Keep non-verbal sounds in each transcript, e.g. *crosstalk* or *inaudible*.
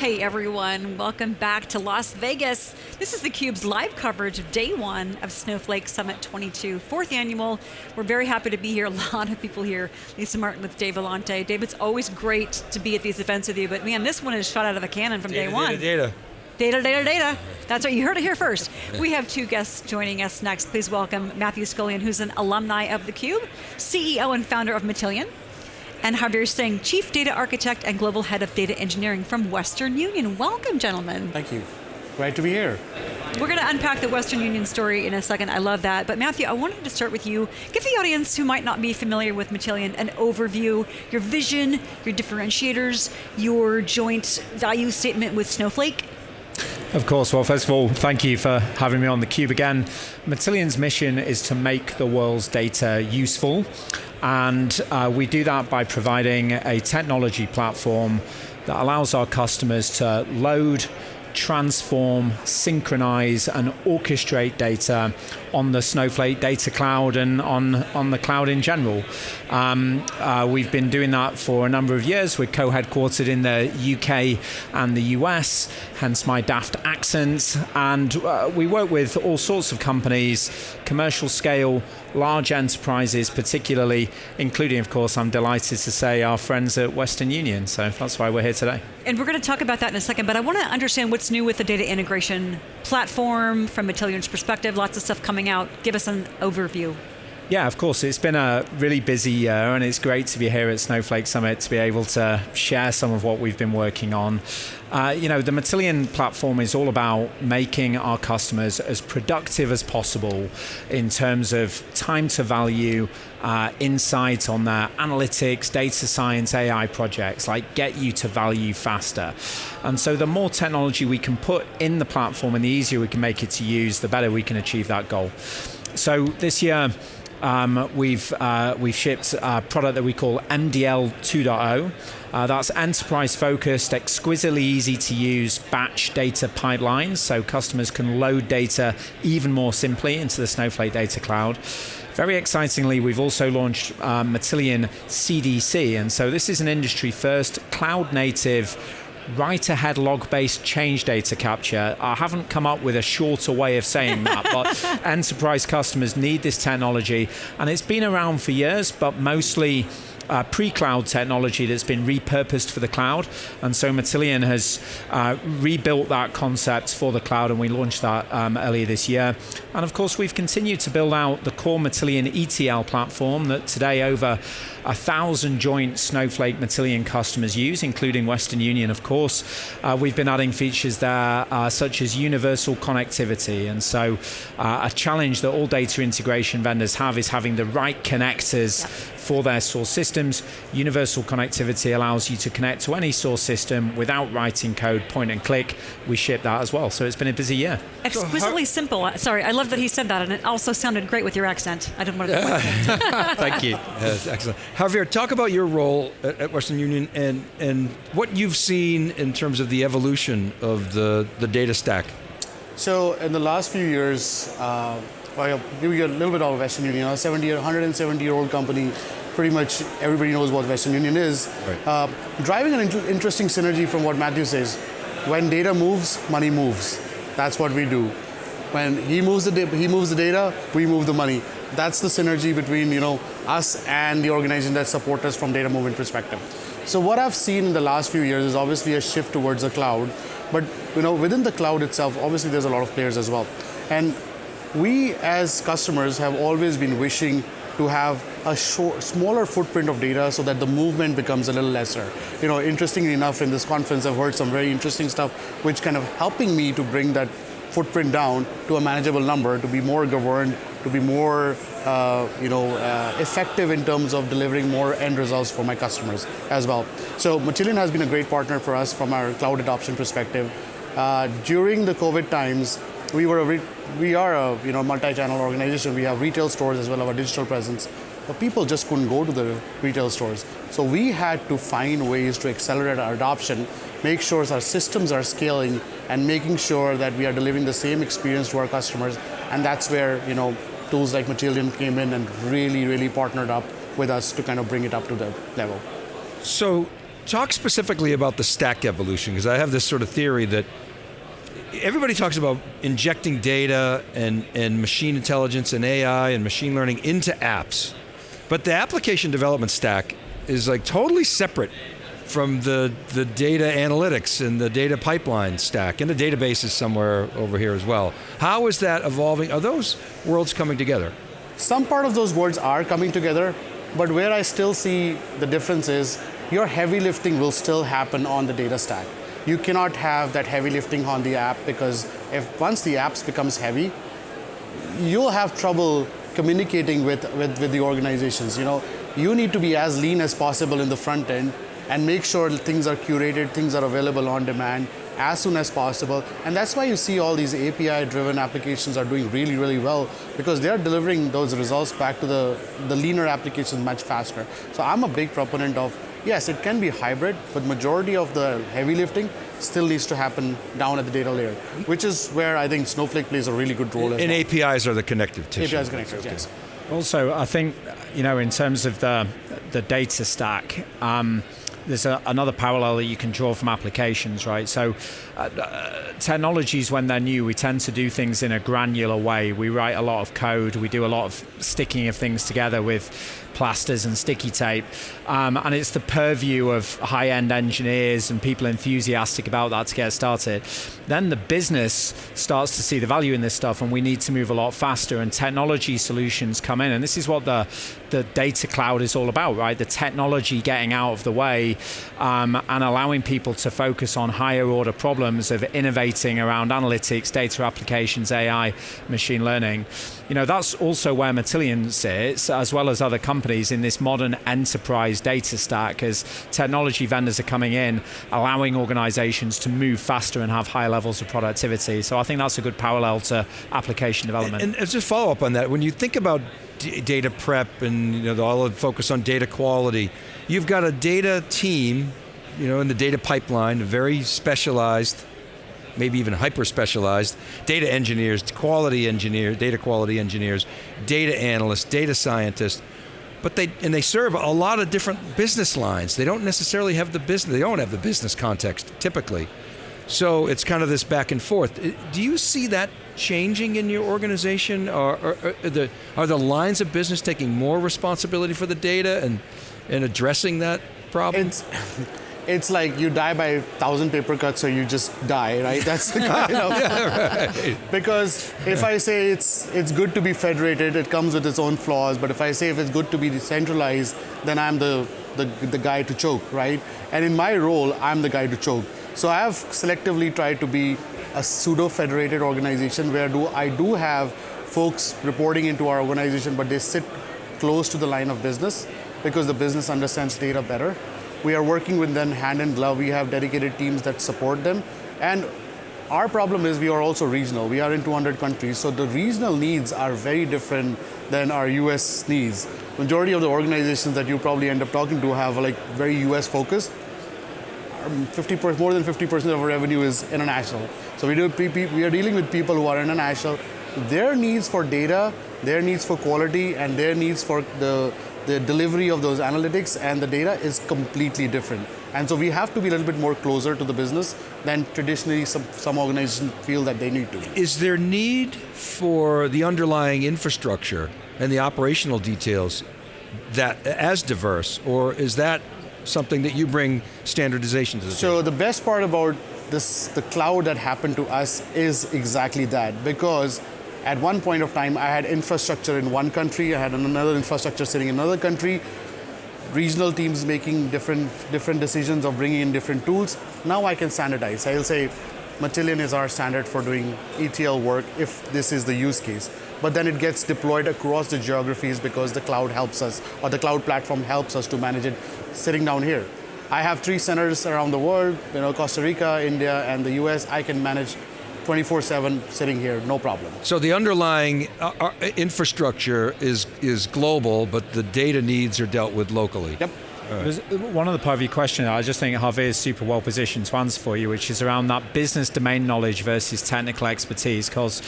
Hey everyone, welcome back to Las Vegas. This is theCUBE's live coverage of day one of Snowflake Summit 22, fourth annual. We're very happy to be here, *laughs* a lot of people here. Lisa Martin with Dave Vellante. Dave, it's always great to be at these events with you, but man, this one is shot out of a cannon from data, day one. Data, data. Data, data, data. That's what you heard it here first. We have two guests joining us next. Please welcome Matthew Scullion, who's an alumni of theCUBE, CEO and founder of Matillion, and Harveer Singh, Chief Data Architect and Global Head of Data Engineering from Western Union. Welcome, gentlemen. Thank you. Great to be here. We're going to unpack the Western Union story in a second. I love that. But Matthew, I wanted to start with you. Give the audience who might not be familiar with Matillion an overview, your vision, your differentiators, your joint value statement with Snowflake. Of course, well first of all, thank you for having me on theCUBE again. Matillion's mission is to make the world's data useful and uh, we do that by providing a technology platform that allows our customers to load, transform, synchronize, and orchestrate data on the Snowflake data cloud and on, on the cloud in general. Um, uh, we've been doing that for a number of years. We're co-headquartered in the UK and the US, hence my daft accent. And uh, we work with all sorts of companies, commercial scale, large enterprises particularly, including of course, I'm delighted to say our friends at Western Union. So that's why we're here today. And we're going to talk about that in a second, but I want to understand what's new with the data integration platform from Matillion's perspective, lots of stuff coming out. Give us an overview. Yeah, of course. It's been a really busy year, and it's great to be here at Snowflake Summit to be able to share some of what we've been working on. Uh, you know, the Matillion platform is all about making our customers as productive as possible in terms of time to value, uh, insight on their analytics, data science, AI projects, like get you to value faster. And so the more technology we can put in the platform and the easier we can make it to use, the better we can achieve that goal. So this year, um, we've, uh, we've shipped a product that we call MDL 2.0. Uh, that's enterprise focused, exquisitely easy to use batch data pipelines, so customers can load data even more simply into the Snowflake Data Cloud. Very excitingly, we've also launched um, Matillion CDC, and so this is an industry first cloud native write-ahead log-based change data capture. I haven't come up with a shorter way of saying that, but *laughs* enterprise customers need this technology, and it's been around for years, but mostly uh, pre-cloud technology that's been repurposed for the cloud. And so Matillion has uh, rebuilt that concept for the cloud and we launched that um, earlier this year. And of course, we've continued to build out the core Matillion ETL platform that today over a thousand joint Snowflake Matillion customers use, including Western Union, of course. Uh, we've been adding features there, uh, such as universal connectivity. And so uh, a challenge that all data integration vendors have is having the right connectors for their source systems. Universal connectivity allows you to connect to any source system without writing code, point and click. We ship that as well, so it's been a busy year. Exquisitely simple. Sorry, I love that he said that, and it also sounded great with your accent. I didn't want to. *laughs* *laughs* Thank you. Yes, excellent. Harveer, talk about your role at, at Western Union and and what you've seen in terms of the evolution of the the data stack. So in the last few years. Uh, I'll give you a little bit of Western Union, a 70, 170 year old company pretty much everybody knows what Western Union is. Right. Uh, driving an inter interesting synergy from what Matthew says. When data moves, money moves. That's what we do. When he moves the he moves the data, we move the money. That's the synergy between you know us and the organization that support us from data movement perspective. So what I've seen in the last few years is obviously a shift towards the cloud, but you know within the cloud itself, obviously there's a lot of players as well. And we as customers have always been wishing to have a short, smaller footprint of data so that the movement becomes a little lesser. You know, interestingly enough, in this conference, I've heard some very interesting stuff, which kind of helping me to bring that footprint down to a manageable number, to be more governed, to be more, uh, you know, uh, effective in terms of delivering more end results for my customers as well. So Matillion has been a great partner for us from our cloud adoption perspective. Uh, during the COVID times, we were a we are a you know multi-channel organization. We have retail stores as well as our digital presence. But people just couldn't go to the retail stores. So we had to find ways to accelerate our adoption, make sure our systems are scaling, and making sure that we are delivering the same experience to our customers. And that's where you know tools like Matillion came in and really, really partnered up with us to kind of bring it up to the level. So talk specifically about the stack evolution because I have this sort of theory that everybody talks about injecting data and, and machine intelligence and AI and machine learning into apps, but the application development stack is like totally separate from the, the data analytics and the data pipeline stack, and the database is somewhere over here as well. How is that evolving? Are those worlds coming together? Some part of those worlds are coming together, but where I still see the difference is your heavy lifting will still happen on the data stack. You cannot have that heavy lifting on the app because if once the apps becomes heavy, you'll have trouble communicating with, with, with the organizations. You know, you need to be as lean as possible in the front end and make sure things are curated, things are available on demand as soon as possible. And that's why you see all these API driven applications are doing really, really well because they're delivering those results back to the, the leaner applications much faster. So I'm a big proponent of yes, it can be hybrid, but majority of the heavy lifting still needs to happen down at the data layer, which is where I think Snowflake plays a really good role. and well. APIs are the connective tissue. APIs connective, yes. Also, I think you know in terms of the the data stack. Um, there's a, another parallel that you can draw from applications, right? So, uh, uh, technologies, when they're new, we tend to do things in a granular way. We write a lot of code, we do a lot of sticking of things together with plasters and sticky tape. Um, and it's the purview of high end engineers and people enthusiastic about that to get started. Then the business starts to see the value in this stuff, and we need to move a lot faster, and technology solutions come in. And this is what the, the data cloud is all about, right? The technology getting out of the way um, and allowing people to focus on higher order problems of innovating around analytics, data applications, AI, machine learning. You know, that's also where Matillion sits, as well as other companies in this modern enterprise data stack as technology vendors are coming in, allowing organizations to move faster and have higher levels of productivity. So I think that's a good parallel to application development. And, and just follow up on that, when you think about data prep and you know all the focus on data quality, you've got a data team, you know, in the data pipeline, very specialized maybe even hyper specialized data engineers, quality engineers, data quality engineers, data analysts, data scientists. But they and they serve a lot of different business lines. They don't necessarily have the business. They don't have the business context typically. So it's kind of this back and forth. Do you see that changing in your organization? Or, or, or the, are the lines of business taking more responsibility for the data and, and addressing that problem? It's, *laughs* it's like you die by a thousand paper cuts or you just die, right? That's the *laughs* kind of yeah, right. because if I say it's it's good to be federated, it comes with its own flaws. But if I say if it's good to be decentralized, then I'm the the, the guy to choke, right? And in my role, I'm the guy to choke. So I have selectively tried to be a pseudo-federated organization where do I do have folks reporting into our organization, but they sit close to the line of business because the business understands data better. We are working with them hand in glove. We have dedicated teams that support them. And our problem is we are also regional. We are in 200 countries, so the regional needs are very different than our US needs. Majority of the organizations that you probably end up talking to have like very US focused. 50 more than 50% of our revenue is international. So we, do, we are dealing with people who are international. Their needs for data, their needs for quality, and their needs for the, the delivery of those analytics and the data is completely different. And so we have to be a little bit more closer to the business than traditionally some, some organizations feel that they need to. Is there need for the underlying infrastructure and the operational details that as diverse, or is that something that you bring standardization to the So the best part about this, the cloud that happened to us is exactly that because at one point of time I had infrastructure in one country, I had another infrastructure sitting in another country, regional teams making different different decisions of bringing in different tools. Now I can standardize. I'll say Matillion is our standard for doing ETL work if this is the use case. But then it gets deployed across the geographies because the cloud helps us, or the cloud platform helps us to manage it sitting down here. I have three centers around the world, you know, Costa Rica, India, and the US. I can manage 24/7 sitting here, no problem. So the underlying uh, uh, infrastructure is is global, but the data needs are dealt with locally. Yep. Right. Uh, one of the part of your question, I just think Harveer is super well positioned to answer for you, which is around that business domain knowledge versus technical expertise. Because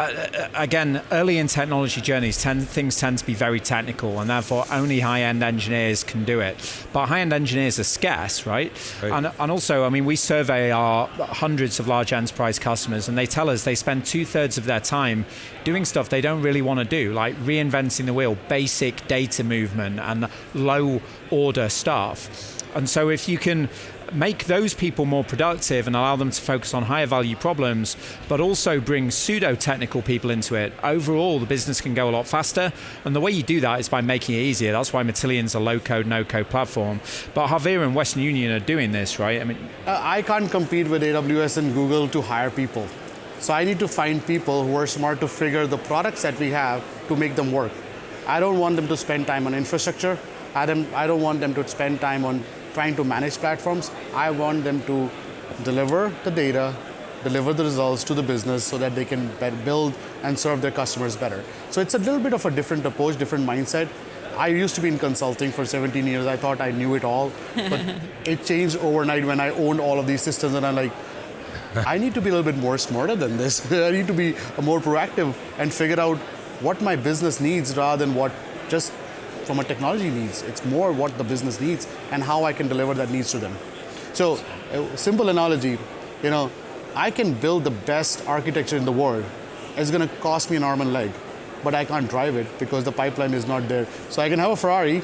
uh, again, early in technology journeys, ten, things tend to be very technical, and therefore only high-end engineers can do it. But high-end engineers are scarce, right? right. And, and also, I mean, we survey our hundreds of large enterprise customers, and they tell us they spend two-thirds of their time doing stuff they don't really want to do, like reinventing the wheel, basic data movement, and low-order stuff. And so if you can make those people more productive and allow them to focus on higher value problems, but also bring pseudo technical people into it, overall the business can go a lot faster. And the way you do that is by making it easier. That's why Matillion's a low code, no code platform. But Harveer and Western Union are doing this, right? I mean, uh, I can't compete with AWS and Google to hire people. So I need to find people who are smart to figure the products that we have to make them work. I don't want them to spend time on infrastructure. I don't, I don't want them to spend time on trying to manage platforms. I want them to deliver the data, deliver the results to the business so that they can build and serve their customers better. So it's a little bit of a different approach, different mindset. I used to be in consulting for 17 years. I thought I knew it all, but *laughs* it changed overnight when I owned all of these systems and I'm like, I need to be a little bit more smarter than this. *laughs* I need to be more proactive and figure out what my business needs rather than what just from a technology needs. It's more what the business needs and how I can deliver that needs to them. So, a simple analogy, you know, I can build the best architecture in the world. It's going to cost me an arm and leg, but I can't drive it because the pipeline is not there. So I can have a Ferrari,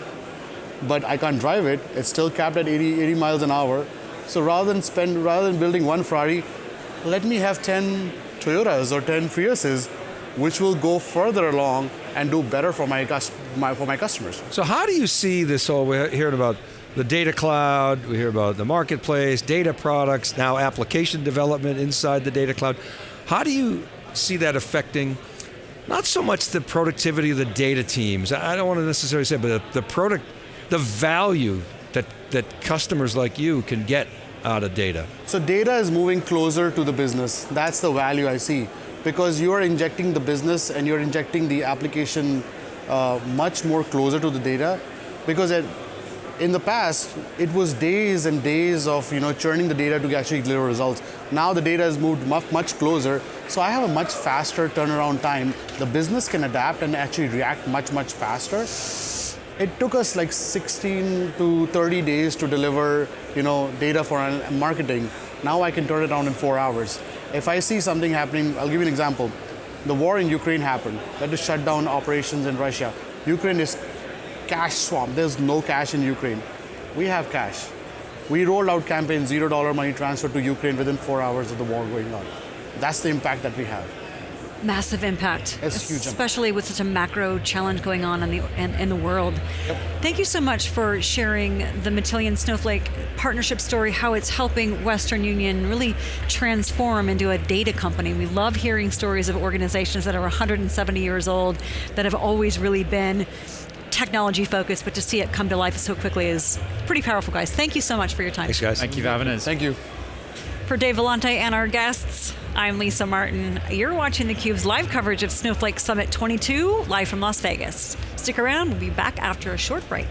but I can't drive it. It's still capped at 80, 80 miles an hour. So rather than spend, rather than building one Ferrari, let me have 10 Toyotas or 10 Priuses, which will go further along and do better for my, my, for my customers. So how do you see this whole, we're hearing about the data cloud, we hear about the marketplace, data products, now application development inside the data cloud. How do you see that affecting not so much the productivity of the data teams, I don't want to necessarily say, but the, the product, the value that, that customers like you can get out of data? So data is moving closer to the business. That's the value I see because you are injecting the business and you're injecting the application uh, much more closer to the data. Because it, in the past it was days and days of you know churning the data to actually deliver results. Now the data has moved much, closer. So i have a much faster turnaround time. The business can adapt and actually react much much faster. It took us like 16 to 30 days to deliver you know data for marketing. Now i can turn it around in four hours if I see something happening, I'll give you an example. The war in Ukraine happened. That to shut down operations in Russia. Ukraine is cash swamp. There's no cash in Ukraine. We have cash. We rolled out campaign zero dollar money transfer to Ukraine within four hours of the war going on. That's the impact that we have massive impact, it's huge especially with such a macro challenge going on in the in, in the world. Yep. Thank you so much for sharing the Matillion Snowflake partnership story, how it's helping Western Union really transform into a data company. We love hearing stories of organizations that are 170 years old that have always really been technology focused, but to see it come to life so quickly is pretty powerful, guys. Thank you so much for your time. Thanks, guys. Thank you for having us. Thank you. For Dave Vellante and our guests, I'm Lisa Martin. You're watching theCUBE's live coverage of Snowflake Summit 22, live from Las Vegas. Stick around, we'll be back after a short break.